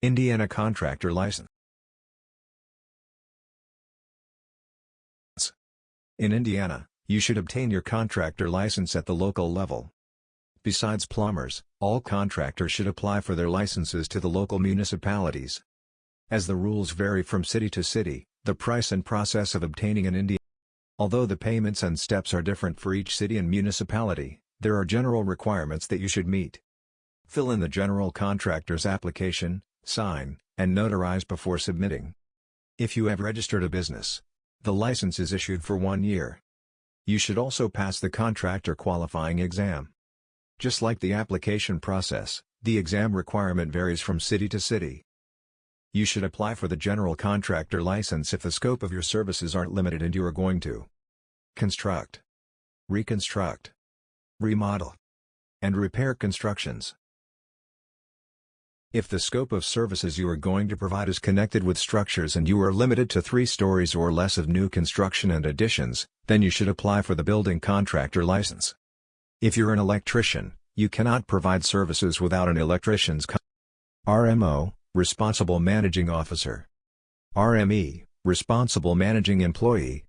Indiana Contractor License In Indiana, you should obtain your contractor license at the local level. Besides plumbers, all contractors should apply for their licenses to the local municipalities. As the rules vary from city to city, the price and process of obtaining an Indiana Although the payments and steps are different for each city and municipality, there are general requirements that you should meet. Fill in the general contractor's application, sign, and notarize before submitting. If you have registered a business, the license is issued for one year. You should also pass the contractor qualifying exam. Just like the application process, the exam requirement varies from city to city. You should apply for the general contractor license if the scope of your services aren't limited and you are going to construct, reconstruct, remodel, and repair constructions. If the scope of services you are going to provide is connected with structures and you are limited to three stories or less of new construction and additions, then you should apply for the building contractor license. If you're an electrician, you cannot provide services without an electrician's RMO, Responsible Managing Officer. RME, Responsible Managing Employee,